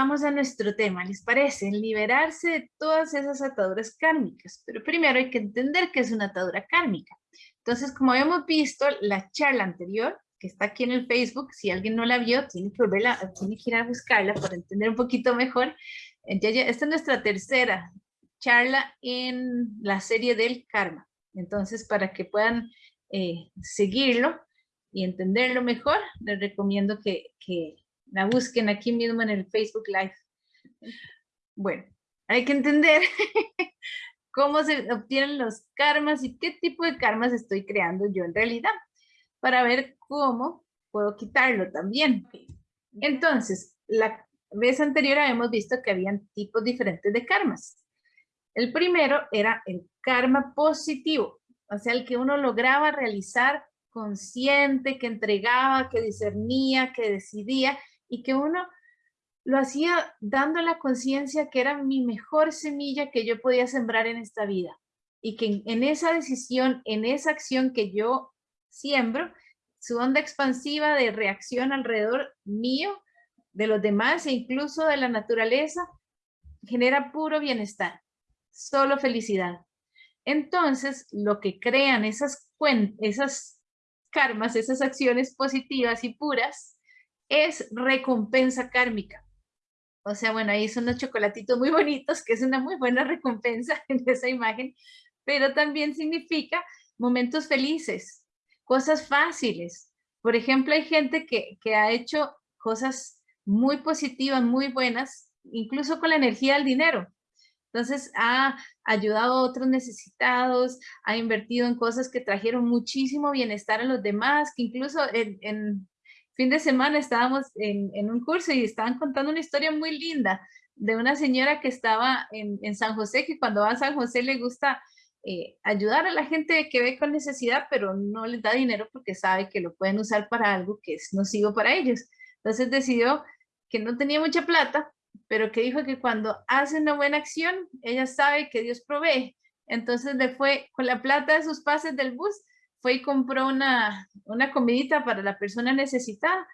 vamos a nuestro tema, ¿les parece? Liberarse de todas esas ataduras kármicas. Pero primero hay que entender qué es una atadura kármica. Entonces, como habíamos visto, la charla anterior, que está aquí en el Facebook, si alguien no la vio, tiene que volverla, tiene que ir a buscarla para entender un poquito mejor. esta es nuestra tercera charla en la serie del karma. Entonces, para que puedan eh, seguirlo y entenderlo mejor, les recomiendo que, que la busquen aquí mismo en el Facebook Live. Bueno, hay que entender cómo se obtienen los karmas y qué tipo de karmas estoy creando yo en realidad, para ver cómo puedo quitarlo también. Entonces, la vez anterior habíamos visto que habían tipos diferentes de karmas. El primero era el karma positivo, o sea, el que uno lograba realizar consciente, que entregaba, que discernía, que decidía, y que uno lo hacía dando la conciencia que era mi mejor semilla que yo podía sembrar en esta vida. Y que en, esa decisión, en esa acción que yo siembro, su onda expansiva de reacción alrededor mío, de los demás e incluso de la naturaleza, genera puro bienestar, solo felicidad. Entonces, lo que crean esas, esas karmas, esas acciones positivas y puras, es recompensa kármica. O sea, bueno, ahí son unos chocolatitos muy bonitos, que es una muy buena recompensa en esa imagen, pero también significa momentos felices, cosas fáciles. Por ejemplo, hay gente que, que ha hecho cosas muy positivas, muy buenas, incluso con la energía del dinero. Entonces ha ayudado a otros necesitados, ha invertido en cosas que trajeron muchísimo bienestar a los demás, que incluso en, fin de semana estábamos en, un curso y estaban contando una historia muy linda de una señora que estaba en, San José, que cuando va a San José le gusta eh, ayudar a la gente que ve con necesidad, pero no les da dinero porque sabe que lo pueden usar para algo que es nocivo para ellos. Entonces decidió que no tenía mucha plata, pero que dijo que cuando hace una buena acción, ella sabe que Dios provee. Entonces le fue con la plata de sus pases del bus, fue y compró una, una comidita para la persona necesitada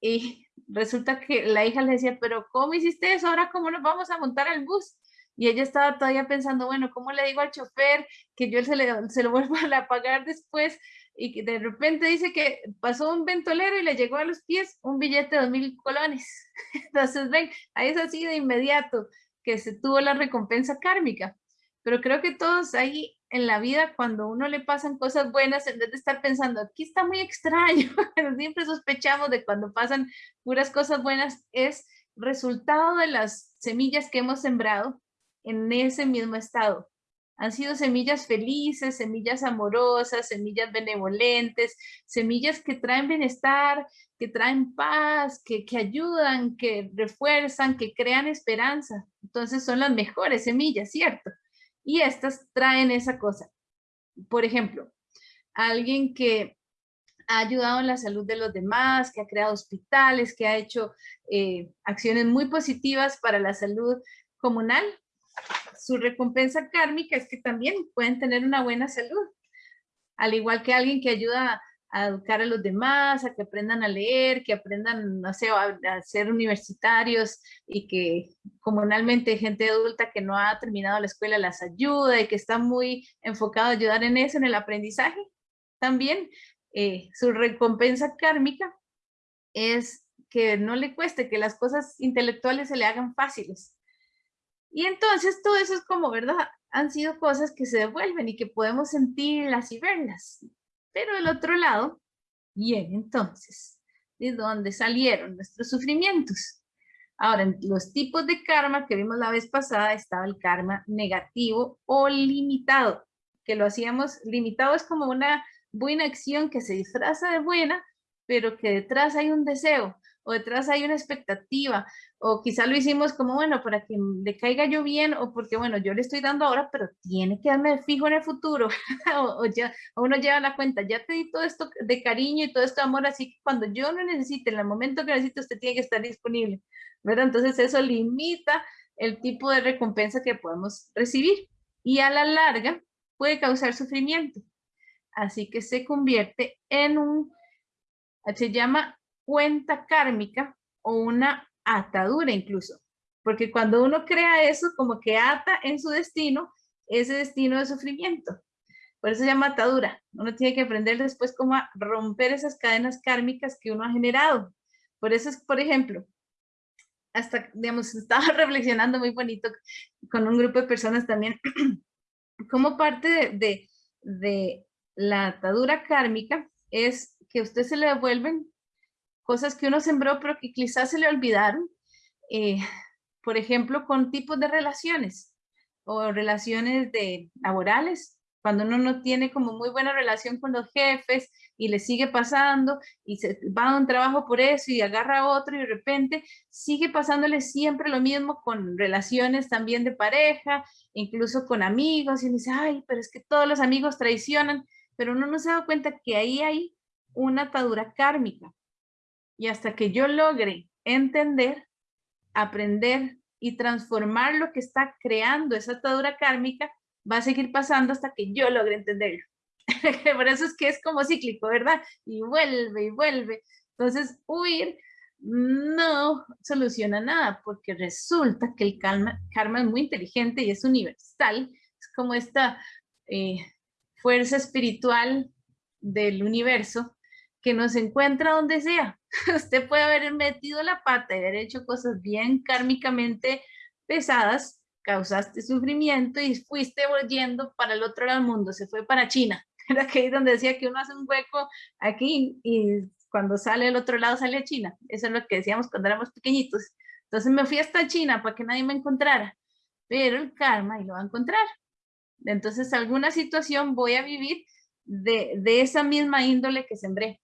y resulta que la hija le decía, pero ¿cómo hiciste eso? Ahora, ¿cómo nos vamos a montar al bus? Y ella estaba todavía pensando, bueno, ¿cómo le digo al chofer que yo se, le, se lo vuelvo a pagar después? Y de repente dice que pasó un ventolero y le llegó a los pies un billete de dos mil colones. Entonces, ven, ahí es así de inmediato que se tuvo la recompensa kármica. Pero creo que todos ahí en la vida cuando uno le pasan cosas buenas, en vez de estar pensando, aquí está muy extraño, siempre sospechamos de cuando pasan puras cosas buenas, es resultado de las semillas que hemos sembrado en ese mismo estado. Han sido semillas felices, semillas amorosas, semillas benevolentes, semillas que traen bienestar, que traen paz, que, que ayudan, que refuerzan, que crean esperanza. Entonces son las mejores semillas, ¿cierto? Y estas traen esa cosa. Por ejemplo, alguien que ha ayudado en la salud de los demás, que ha creado hospitales, que ha hecho eh, acciones muy positivas para la salud comunal, su recompensa kármica es que también pueden tener una buena salud. Al igual que alguien que ayuda a educar a los demás, a que aprendan a leer, que aprendan, no sé, a, ser universitarios y que comunalmente gente adulta que no ha terminado la escuela las ayuda y que está muy enfocado a ayudar en eso, en el aprendizaje. También eh, su recompensa kármica es que no le cueste, que las cosas intelectuales se le hagan fáciles. Y entonces todo eso es como, ¿verdad? Han sido cosas que se devuelven y que podemos sentirlas y verlas. Pero del otro lado, bien, entonces, ¿de dónde salieron nuestros sufrimientos? Ahora, en los tipos de karma que vimos la vez pasada estaba el karma negativo o limitado, que lo hacíamos, limitado es como una buena acción que se disfraza de buena, pero que detrás hay un deseo, o detrás hay una expectativa, o quizá lo hicimos como, bueno, para que le caiga yo bien, o porque, bueno, yo le estoy dando ahora, pero tiene que darme fijo en el futuro, o, ya, uno lleva la cuenta, ya te di todo esto de cariño y todo esto de amor, así que cuando yo lo necesite, en el momento que necesite, usted tiene que estar disponible, ¿verdad? Entonces eso limita el tipo de recompensa que podemos recibir, y a la larga puede causar sufrimiento, así que se convierte en un, se llama cuenta kármica o una atadura incluso. porque cuando uno crea eso, como que ata en su destino ese destino de sufrimiento. Por eso se llama atadura. Uno tiene que aprender después cómo romper esas cadenas kármicas que uno ha generado. Por eso es, por ejemplo, hasta, digamos, estaba reflexionando muy bonito con un grupo de personas también, como parte de, de, la atadura kármica es que a usted se le devuelven cosas que uno sembró pero que quizás se le olvidaron, eh, por ejemplo, con tipos de relaciones o relaciones de laborales, cuando uno no tiene como muy buena relación con los jefes y le sigue pasando y se va a un trabajo por eso y agarra otro y de repente sigue pasándole siempre lo mismo con relaciones también de pareja, incluso con amigos y dice, ay, pero es que todos los amigos traicionan, pero uno no se da cuenta que ahí hay una atadura kármica. Y hasta que yo logre entender, aprender y transformar lo que está creando esa atadura kármica, va a seguir pasando hasta que yo logre entenderlo. Por eso es que es como cíclico, ¿verdad? Y vuelve y vuelve. Entonces, huir no soluciona nada, porque resulta que el karma, karma es muy inteligente y es universal. Es como esta eh, fuerza espiritual del universo que nos encuentra donde sea. Usted puede haber metido la pata y haber hecho cosas bien kármicamente pesadas, causaste sufrimiento y fuiste volviendo para el otro lado del mundo, se fue para China. Era que donde decía que uno hace un hueco aquí y cuando sale al otro lado sale a China. Eso es lo que decíamos cuando éramos pequeñitos. Entonces me fui hasta China para que nadie me encontrara. Pero el karma y lo va a encontrar. Entonces alguna situación voy a vivir de, de esa misma índole que sembré.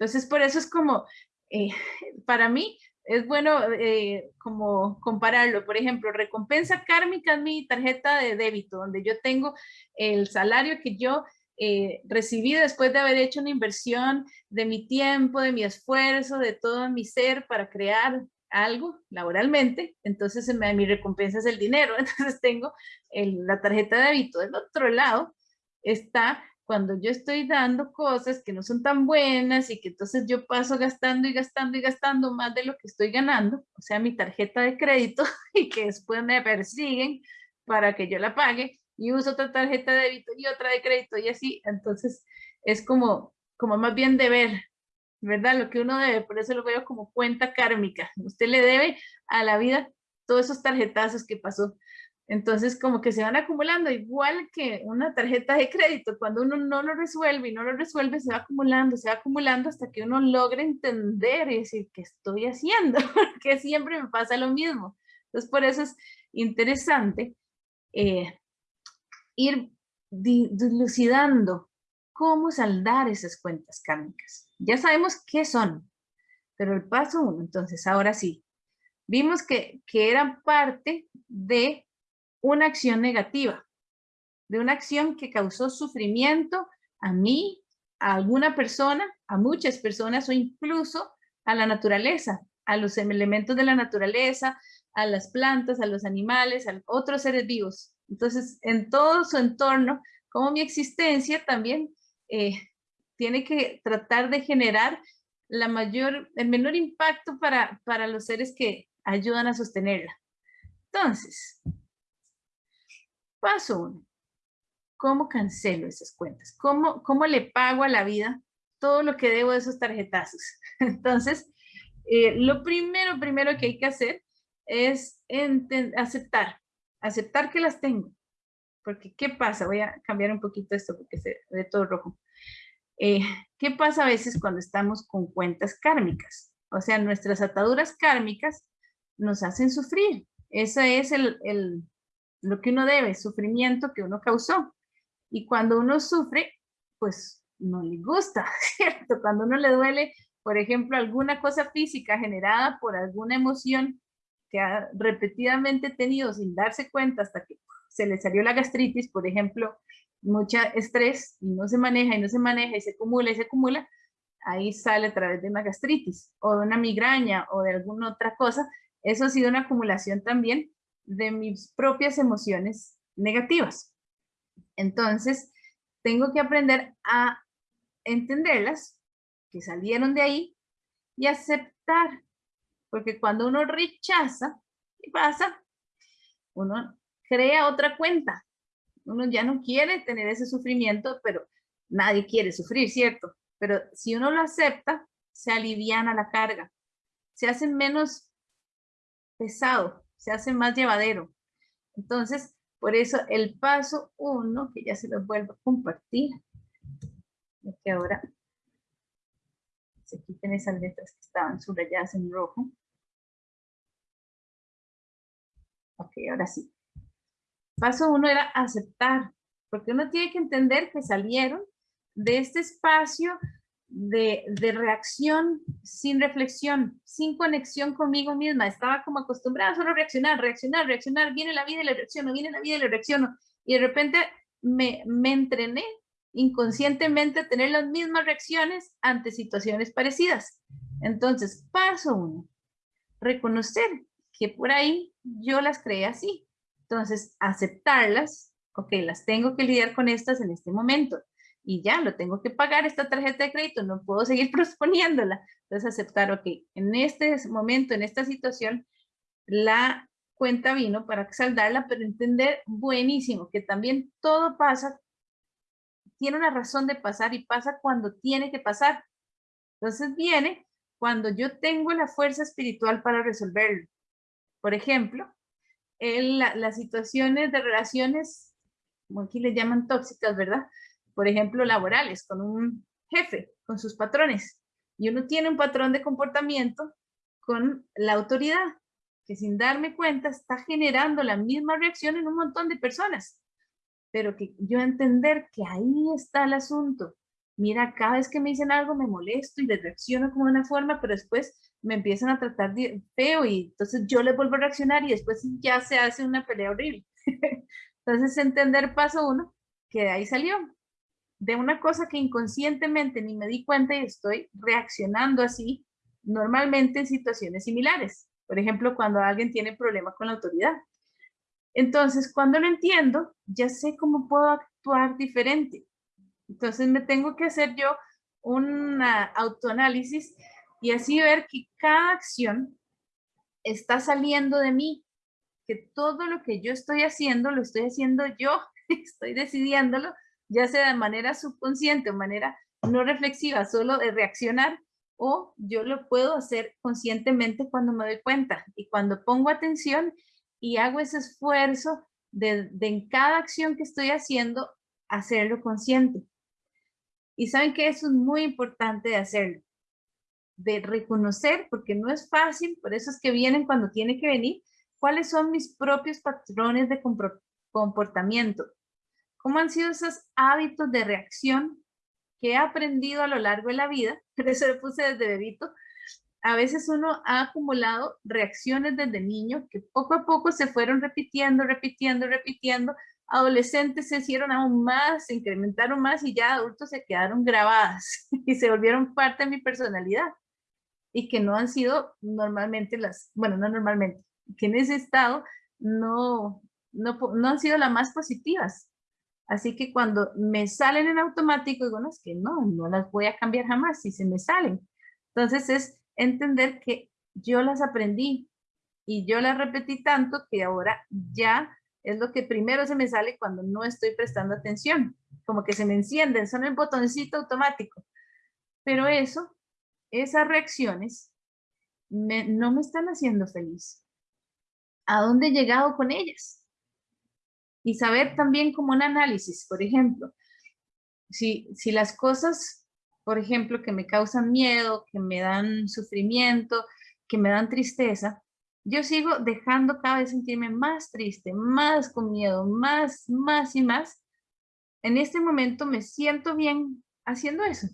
Entonces por eso es como, eh, para mí, es bueno eh, como compararlo. Por ejemplo, recompensa kármica es mi tarjeta de débito, donde yo tengo el salario que yo eh, recibí después de haber hecho una inversión de mi tiempo, de mi esfuerzo, de todo mi ser para crear algo laboralmente, entonces mi recompensa es el dinero, entonces tengo la tarjeta de débito. Del otro lado está cuando yo estoy dando cosas que no son tan buenas y que entonces yo paso gastando y gastando y gastando más de lo que estoy ganando, o sea, mi tarjeta de crédito y que después me persiguen para que yo la pague y uso otra tarjeta de débito y otra de crédito y así, entonces es como, como más bien deber, ¿verdad? Lo que uno debe, por eso lo veo como cuenta kármica. Usted le debe a la vida todos esos tarjetazos que pasó. Entonces, como que se van acumulando, igual que una tarjeta de crédito, cuando uno no lo resuelve y no lo resuelve, se va acumulando, se va acumulando hasta que uno logre entender y decir, ¿qué estoy haciendo? Porque siempre me pasa lo mismo. Entonces, por eso es interesante eh, ir dilucidando cómo saldar esas cuentas kármicas. Ya sabemos qué son, pero el paso uno, entonces, ahora sí, vimos que, que eran parte de una acción negativa, de una acción que causó sufrimiento a mí, a alguna persona, a muchas personas o incluso a la naturaleza, a los elementos de la naturaleza, a las plantas, a los animales, a otros seres vivos. Entonces, en todo su entorno, como mi existencia también eh, tiene que tratar de generar la mayor, el menor impacto para, para los seres que ayudan a sostenerla. Entonces, Paso uno, ¿cómo cancelo esas cuentas? ¿Cómo, ¿Cómo le pago a la vida todo lo que debo de esos tarjetazos? Entonces, eh, lo primero, primero que hay que hacer es aceptar, aceptar que las tengo. Porque, ¿qué pasa? Voy a cambiar un poquito esto porque se ve todo rojo. Eh, ¿Qué pasa a veces cuando estamos con cuentas kármicas? O sea, nuestras ataduras kármicas nos hacen sufrir. Ese es el, lo que uno debe, sufrimiento que uno causó. Y cuando uno sufre, pues no le gusta, ¿cierto? Cuando uno le duele, por ejemplo, alguna cosa física generada por alguna emoción que ha repetidamente tenido sin darse cuenta hasta que se le salió la gastritis, por ejemplo, mucha estrés y no se maneja y no se maneja y se acumula y se acumula, ahí sale a través de una gastritis o de una migraña o de alguna otra cosa. Eso ha sido una acumulación también de mis propias emociones negativas. Entonces, tengo que aprender a entenderlas, que salieron de ahí, y aceptar. Porque cuando uno rechaza, ¿Qué pasa? Uno crea otra cuenta. Uno ya no quiere tener ese sufrimiento, pero nadie quiere sufrir, ¿cierto? Pero si uno lo acepta, se aliviana la carga, se hace menos pesado, se hace más llevadero. Entonces, por eso el paso uno, que ya se los vuelvo a compartir, que ahora se quiten esas letras que estaban subrayadas en rojo. Ok, ahora sí. Paso uno era aceptar, porque uno tiene que entender que salieron de este espacio de, reacción sin reflexión, sin conexión conmigo misma. Estaba como acostumbrada a solo reaccionar, reaccionar, reaccionar. Viene la vida y le reacciono, viene la vida y le reacciono. Y de repente me, me entrené inconscientemente a tener las mismas reacciones ante situaciones parecidas. Entonces, paso uno, reconocer que por ahí yo las creé así. Entonces, aceptarlas, ok, las tengo que lidiar con estas en este momento y ya, lo tengo que pagar esta tarjeta de crédito, no puedo seguir posponiéndola. Entonces aceptar, ok, en este momento, en esta situación, la cuenta vino para saldarla, pero entender buenísimo que también todo pasa, tiene una razón de pasar y pasa cuando tiene que pasar. Entonces viene cuando yo tengo la fuerza espiritual para resolverlo. Por ejemplo, en las situaciones de relaciones, como aquí le llaman tóxicas, ¿verdad? Por ejemplo, laborales, con un jefe, con sus patrones. Y uno tiene un patrón de comportamiento con la autoridad, que sin darme cuenta está generando la misma reacción en un montón de personas. Pero que yo entender que ahí está el asunto. Mira, cada vez que me dicen algo me molesto y les reacciono como de una forma, pero después me empiezan a tratar de feo y entonces yo les vuelvo a reaccionar y después ya se hace una pelea horrible. entonces entender paso uno, que de ahí salió de una cosa que inconscientemente ni me di cuenta y estoy reaccionando así normalmente en situaciones similares. Por ejemplo, cuando alguien tiene problemas con la autoridad. Entonces, cuando lo entiendo, ya sé cómo puedo actuar diferente. Entonces, me tengo que hacer yo un autoanálisis y así ver que cada acción está saliendo de mí, que todo lo que yo estoy haciendo, lo estoy haciendo yo, estoy decidiéndolo ya sea de manera subconsciente o manera no reflexiva, solo de reaccionar, o yo lo puedo hacer conscientemente cuando me doy cuenta y cuando pongo atención y hago ese esfuerzo de, en cada acción que estoy haciendo, hacerlo consciente. Y saben que eso es muy importante de hacerlo, de reconocer, porque no es fácil, por eso es que vienen cuando tiene que venir, cuáles son mis propios patrones de comportamiento, ¿Cómo han sido esos hábitos de reacción que he aprendido a lo largo de la vida? Por eso lo puse desde bebito. A veces uno ha acumulado reacciones desde niño que poco a poco se fueron repitiendo, repitiendo, repitiendo. Adolescentes se hicieron aún más, se incrementaron más y ya adultos se quedaron grabadas y se volvieron parte de mi personalidad. Y que no han sido normalmente las, bueno, no normalmente, que en ese estado no, no, no han sido las más positivas. Así que cuando me salen en automático, digo, no, es que no, no las voy a cambiar jamás si se me salen. Entonces es entender que yo las aprendí y yo las repetí tanto que ahora ya es lo que primero se me sale cuando no estoy prestando atención. Como que se me encienden, son el botoncito automático. Pero eso, esas reacciones, no me están haciendo feliz. ¿A dónde he llegado con ellas? Y saber también como un análisis, por ejemplo, si, si las cosas, por ejemplo, que me causan miedo, que me dan sufrimiento, que me dan tristeza, yo sigo dejando cada vez sentirme más triste, más con miedo, más, más y más. En este momento me siento bien haciendo eso.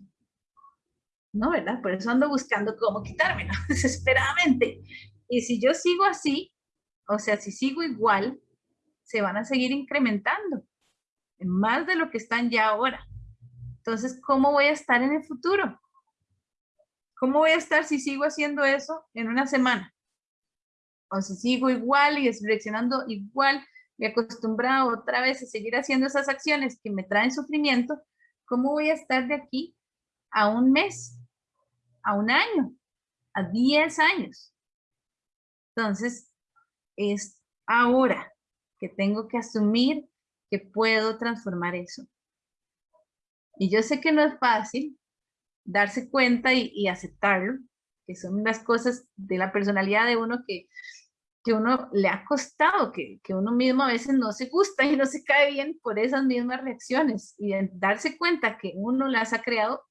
¿No, verdad? Por eso ando buscando cómo quitármelo desesperadamente. Y si yo sigo así, o sea, si sigo igual, se van a seguir incrementando, más de lo que están ya ahora. Entonces, ¿cómo voy a estar en el futuro? ¿Cómo voy a estar si sigo haciendo eso en una semana? O si sigo igual y reaccionando igual, me acostumbrado otra vez a seguir haciendo esas acciones que me traen sufrimiento, ¿cómo voy a estar de aquí a un mes, a un año, a 10 años? Entonces, es ahora que tengo que asumir que puedo transformar eso. Y yo sé que no es fácil darse cuenta y, aceptarlo, que son las cosas de la personalidad de uno que, que uno le ha costado, que, que, uno mismo a veces no se gusta y no se cae bien por esas mismas reacciones. Y darse cuenta que uno las ha creado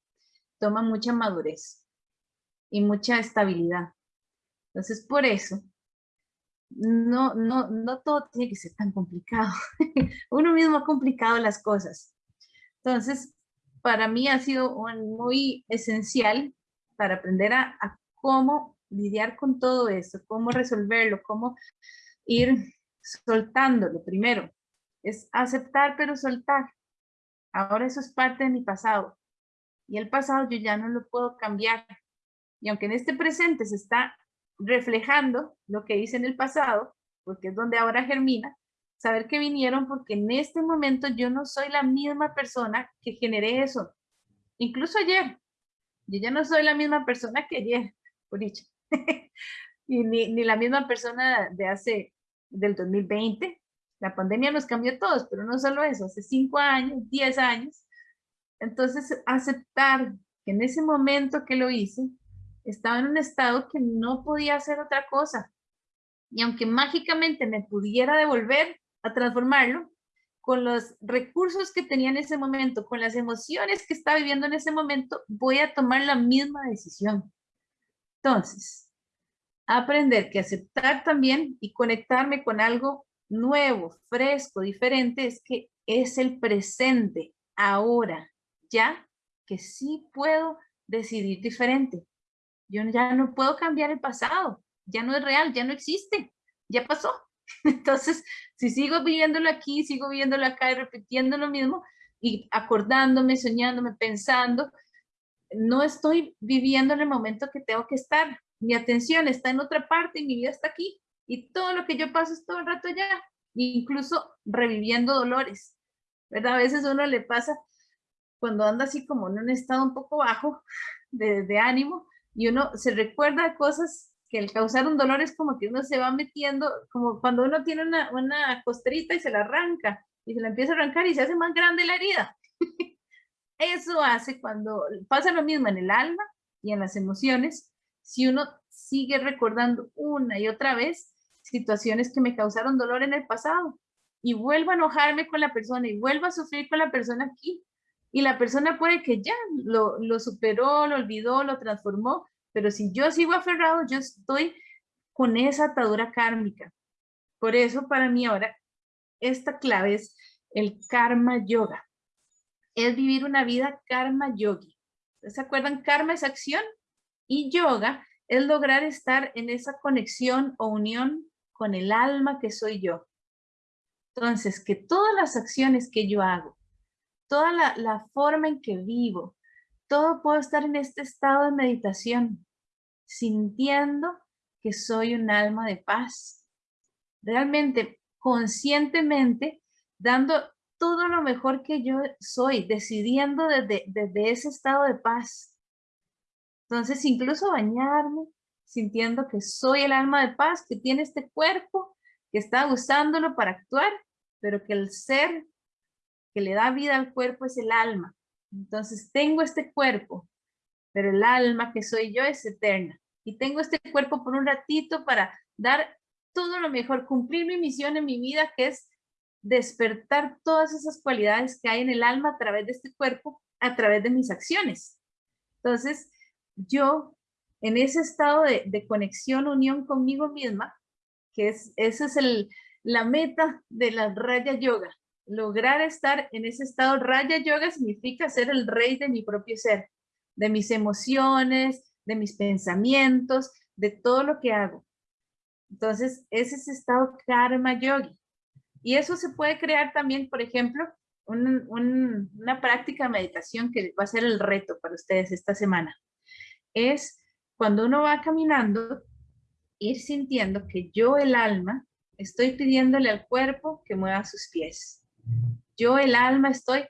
toma mucha madurez y mucha estabilidad. Entonces, por eso, no, no, no todo tiene que ser tan complicado. Uno mismo ha complicado las cosas. Entonces, para mí ha sido muy esencial para aprender a, cómo lidiar con todo eso, cómo resolverlo, cómo ir soltándolo. Primero, es aceptar pero soltar. Ahora eso es parte de mi pasado. Y el pasado yo ya no lo puedo cambiar. Y aunque en este presente se está reflejando lo que hice en el pasado, porque es donde ahora germina, saber que vinieron porque en este momento yo no soy la misma persona que generé eso. Incluso ayer, yo ya no soy la misma persona que ayer, por dicho. y ni, ni, la misma persona de hace, del 2020. La pandemia nos cambió a todos, pero no solo eso, hace cinco años, diez años. Entonces, aceptar que en ese momento que lo hice, estaba en un estado que no podía hacer otra cosa. Y aunque mágicamente me pudiera devolver a transformarlo, con los recursos que tenía en ese momento, con las emociones que estaba viviendo en ese momento, voy a tomar la misma decisión. Entonces, aprender que aceptar también y conectarme con algo nuevo, fresco, diferente, es que es el presente, ahora, ya que sí puedo decidir diferente. Yo ya no puedo cambiar el pasado, ya no es real, ya no existe, ya pasó. Entonces, si sigo viviéndolo aquí, sigo viviéndolo acá y repitiendo lo mismo y acordándome, soñándome, pensando, no estoy viviendo en el momento que tengo que estar. Mi atención está en otra parte y mi vida está aquí. Y todo lo que yo paso es todo el rato allá, incluso reviviendo dolores. ¿Verdad? A veces uno le pasa cuando anda así como en un estado un poco bajo de ánimo, y uno se recuerda cosas que el causar un dolor es como que uno se va metiendo, como cuando uno tiene una, una costerita y se la arranca, y se la empieza a arrancar y se hace más grande la herida. Eso hace cuando pasa lo mismo en el alma y en las emociones, si uno sigue recordando una y otra vez situaciones que me causaron dolor en el pasado y vuelvo a enojarme con la persona y vuelvo a sufrir con la persona aquí, y la persona puede que ya lo, superó, lo olvidó, lo transformó, pero si yo sigo aferrado, yo estoy con esa atadura kármica. Por eso para mí ahora esta clave es el karma yoga. Es vivir una vida karma yogi. ¿Se acuerdan? Karma es acción y yoga es lograr estar en esa conexión o unión con el alma que soy yo. Entonces, que todas las acciones que yo hago, toda la, forma en que vivo, todo puedo estar en este estado de meditación, sintiendo que soy un alma de paz. Realmente, conscientemente, dando todo lo mejor que yo soy, decidiendo desde, desde ese estado de paz. Entonces, incluso bañarme, sintiendo que soy el alma de paz, que tiene este cuerpo, que está usándolo para actuar, pero que el ser que le da vida al cuerpo es el alma. Entonces tengo este cuerpo, pero el alma que soy yo es eterna. Y tengo este cuerpo por un ratito para dar todo lo mejor, cumplir mi misión en mi vida, que es despertar todas esas cualidades que hay en el alma a través de este cuerpo, a través de mis acciones. Entonces, yo, en ese estado de, conexión, unión conmigo misma, que es, esa es el, la meta de la Raya Yoga, lograr estar en ese estado Raya Yoga significa ser el rey de mi propio ser, de mis emociones, de mis pensamientos, de todo lo que hago. Entonces, ese es estado Karma Yogi. Y eso se puede crear también, por ejemplo, una práctica de meditación que va a ser el reto para ustedes esta semana. Es cuando uno va caminando, ir sintiendo que yo, el alma, estoy pidiéndole al cuerpo que mueva sus pies. Yo, el alma, estoy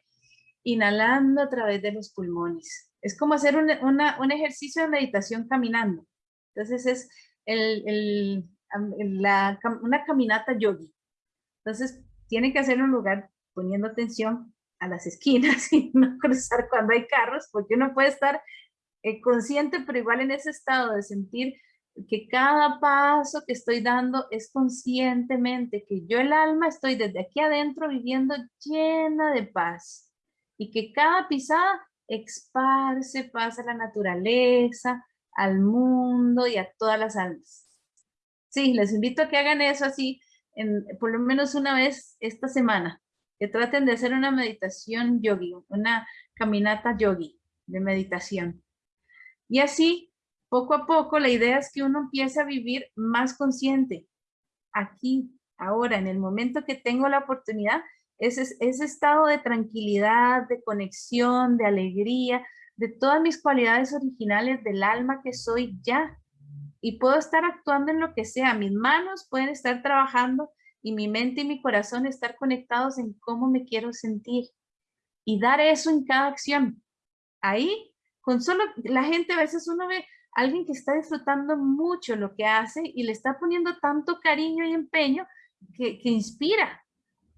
inhalando a través de los pulmones. Es como hacer un, ejercicio de meditación caminando. Entonces es el, una caminata yogi. Entonces, tiene que hacer un lugar poniendo atención a las esquinas y no cruzar cuando hay carros, porque uno puede estar eh, consciente, pero igual en ese estado de sentir que cada paso que estoy dando es conscientemente, que yo el alma estoy desde aquí adentro viviendo llena de paz y que cada pisada esparce paz a la naturaleza, al mundo y a todas las almas. Sí, les invito a que hagan eso así, en, por lo menos una vez esta semana, que traten de hacer una meditación yogi, una caminata yogi de meditación. Y así poco a poco la idea es que uno empiece a vivir más consciente, aquí, ahora, en el momento que tengo la oportunidad, ese, ese estado de tranquilidad, de conexión, de alegría, de todas mis cualidades originales del alma que soy ya. Y puedo estar actuando en lo que sea. Mis manos pueden estar trabajando y mi mente y mi corazón estar conectados en cómo me quiero sentir. Y dar eso en cada acción. Ahí, con solo la gente, a veces uno ve, alguien que está disfrutando mucho lo que hace y le está poniendo tanto cariño y empeño que, inspira.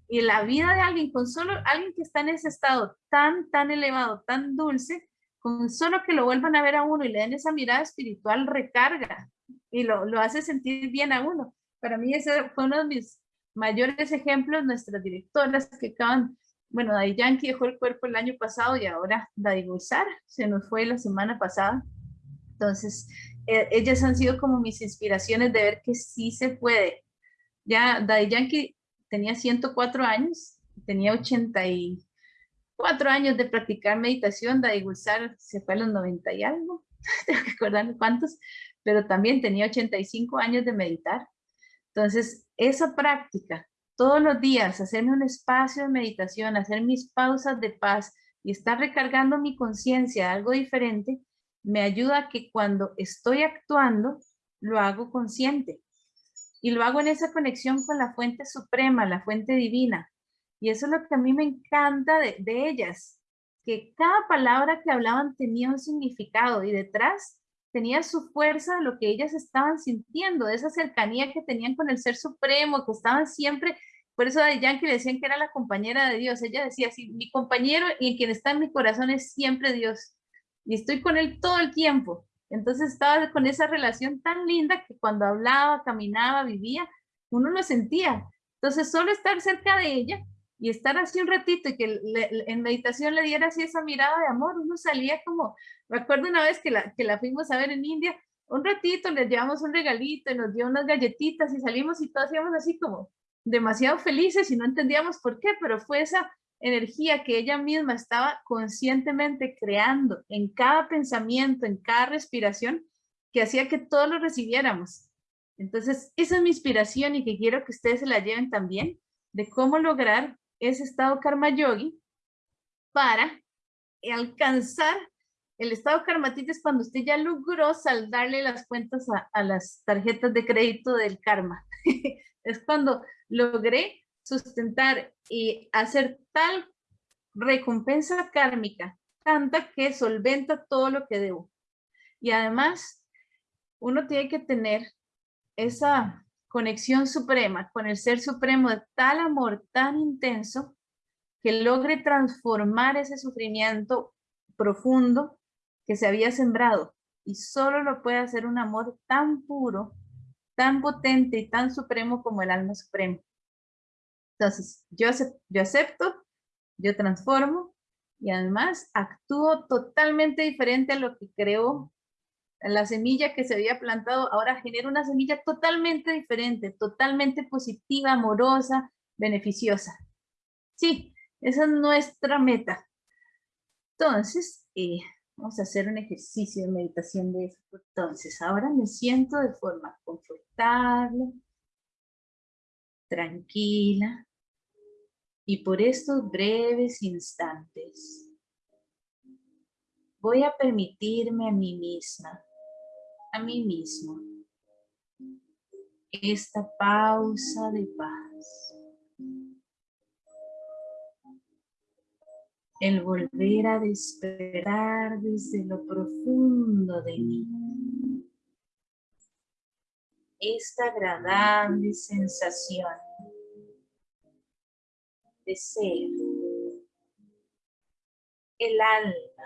Y la vida de alguien, con solo alguien que está en ese estado tan, tan elevado, tan dulce, con solo que lo vuelvan a ver a uno y le den esa mirada espiritual, recarga y lo, lo hace sentir bien a uno. Para mí ese fue uno de mis mayores ejemplos, nuestras directoras que acaban, bueno, Daddy Yankee dejó el cuerpo el año pasado y ahora Daddy Gozar se nos fue la semana pasada. Entonces, eh, ellas han sido como mis inspiraciones de ver que sí se puede. Ya Daddy Yankee tenía 104 años, tenía 84 años de practicar meditación, Daddy Gulsar se fue a los 90 y algo, tengo que acordarme cuántos, pero también tenía 85 años de meditar. Entonces, esa práctica, todos los días, hacerme un espacio de meditación, hacer mis pausas de paz y estar recargando mi conciencia algo diferente, me ayuda a que cuando estoy actuando, lo hago consciente. Y lo hago en esa conexión con la fuente suprema, la fuente divina. Y eso es lo que a mí me encanta de, ellas, que cada palabra que hablaban tenía un significado y detrás tenía su fuerza lo que ellas estaban sintiendo, de esa cercanía que tenían con el Ser Supremo, que estaban siempre, por eso de Yankee decían que era la compañera de Dios, ella decía así, mi compañero y quien está en mi corazón es siempre Dios y estoy con él todo el tiempo. Entonces estaba con esa relación tan linda que cuando hablaba, caminaba, vivía, uno lo sentía. Entonces solo estar cerca de ella y estar así un ratito y que en meditación le diera así esa mirada de amor, uno salía como, me acuerdo una vez que la, que la fuimos a ver en India, un ratito le llevamos un regalito y nos dio unas galletitas y salimos y todos hacíamos así como demasiado felices y no entendíamos por qué, pero fue esa energía que ella misma estaba conscientemente creando en cada pensamiento, en cada respiración, que hacía que todos lo recibiéramos. Entonces, esa es mi inspiración y que quiero que ustedes se la lleven también, de cómo lograr ese estado karma yogi para alcanzar el estado karmatita es cuando usted ya logró saldarle las cuentas a, a las tarjetas de crédito del karma. es cuando logré sustentar y hacer tal recompensa kármica, tanta que solventa todo lo que debo. Y además, uno tiene que tener esa conexión suprema con el Ser Supremo de tal amor tan intenso que logre transformar ese sufrimiento profundo que se había sembrado. Y solo lo puede hacer un amor tan puro, tan potente y tan supremo como el alma suprema. Entonces, yo, acepto, yo transformo y además actúo totalmente diferente a lo que creo la semilla que se había plantado, ahora genera una semilla totalmente diferente, totalmente positiva, amorosa, beneficiosa. Sí, esa es nuestra meta. Entonces, eh, vamos a hacer un ejercicio de meditación de eso. Entonces, ahora me siento de forma confortable, tranquila, y por estos breves instantes voy a permitirme a mí misma, a mí mismo, esta pausa de paz. El volver a despertar desde lo profundo de mí. esta agradable sensación de ser el alma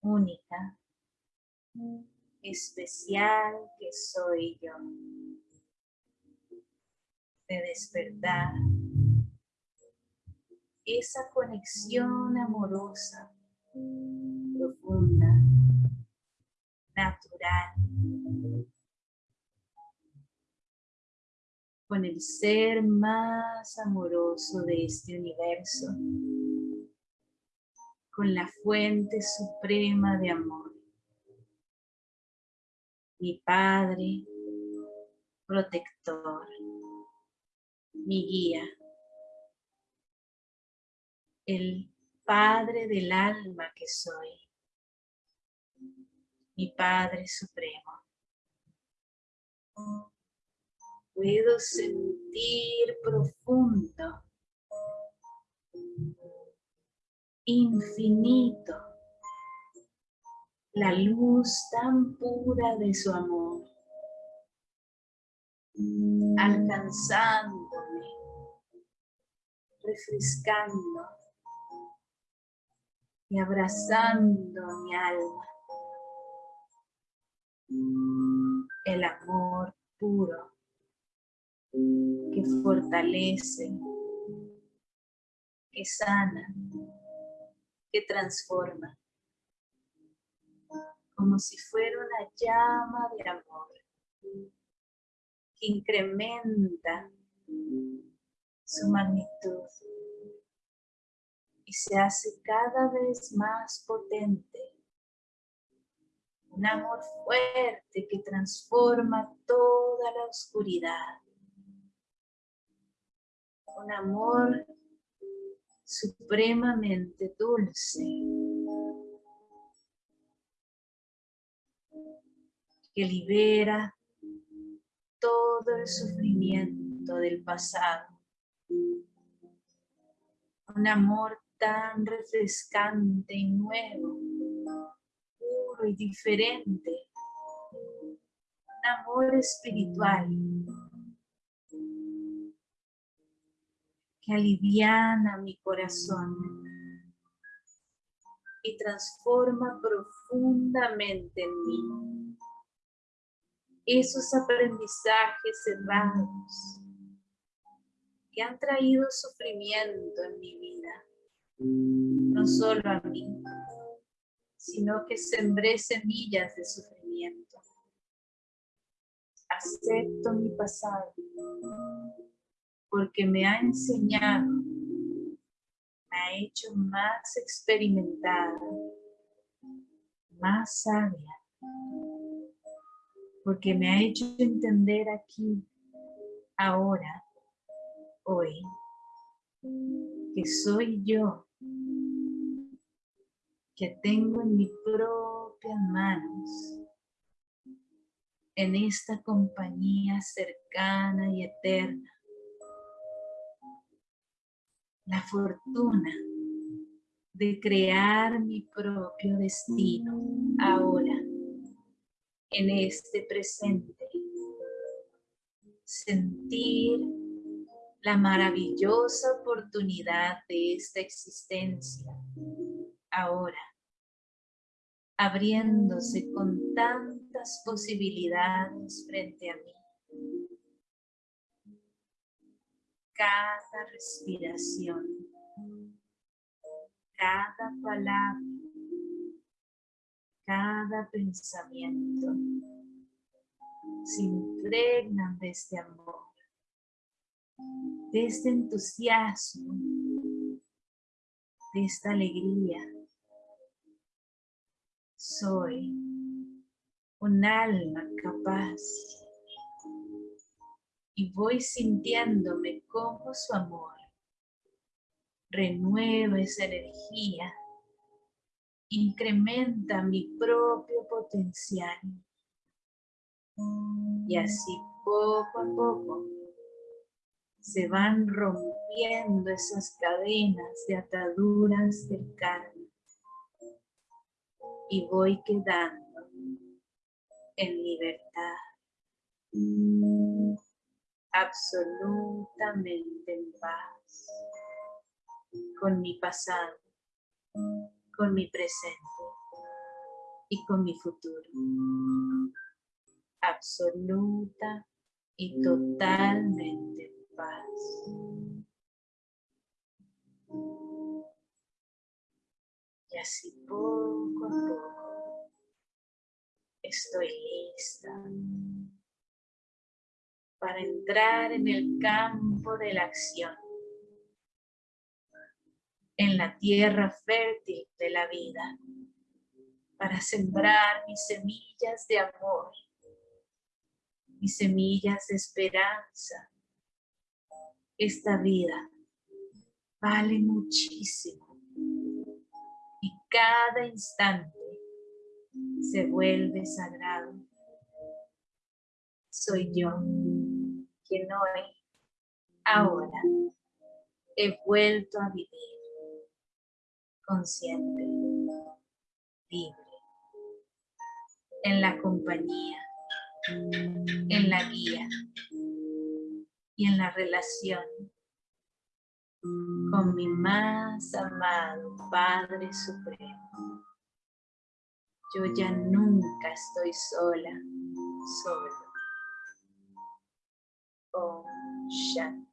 única, especial que soy yo, de despertar esa conexión amorosa, profunda, natural, con el ser más amoroso de este universo, con la fuente suprema de amor. Mi Padre, protector, mi guía, el Padre del alma que soy, mi Padre Supremo. Puedo sentir profundo, infinito, la luz tan pura de su amor, alcanzándome, refrescando y abrazando mi alma. El amor puro que fortalece, que sana, que transforma, como si fuera una llama de amor que incrementa su magnitud y se hace cada vez más potente. Un amor fuerte que transforma toda la oscuridad un amor supremamente dulce que libera todo el sufrimiento del pasado. Un amor tan refrescante y nuevo, puro y diferente. Un amor espiritual que aliviana mi corazón y transforma profundamente en mí. Esos aprendizajes cerrados que han traído sufrimiento en mi vida, no solo a mí, sino que sembré semillas de sufrimiento. Acepto mi pasado porque me ha enseñado, me ha hecho más experimentada, más sabia, porque me ha hecho entender aquí, ahora, hoy, que soy yo, que tengo en mis propias manos, en esta compañía cercana y eterna, la fortuna de crear mi propio destino ahora, en este presente. Sentir la maravillosa oportunidad de esta existencia ahora, abriéndose con tantas posibilidades frente a mí. Cada respiración, cada palabra, cada pensamiento se impregnan de este amor, de este entusiasmo, de esta alegría. Soy un alma capaz y voy sintiéndome como su amor. Renueva esa energía, incrementa mi propio potencial. Y así poco a poco se van rompiendo esas cadenas de ataduras del karma. Y voy quedando en libertad absolutamente en paz con mi pasado, con mi presente y con mi futuro. Absoluta y totalmente en paz. Y así poco a poco estoy lista para entrar en el campo de la acción, en la tierra fértil de la vida, para sembrar mis semillas de amor, mis semillas de esperanza. Esta vida vale muchísimo y cada instante se vuelve sagrado. Soy yo quien hoy, ahora, he vuelto a vivir consciente, libre, en la compañía, en la guía y en la relación con mi más amado Padre Supremo. Yo ya nunca estoy sola, solo. Shanti.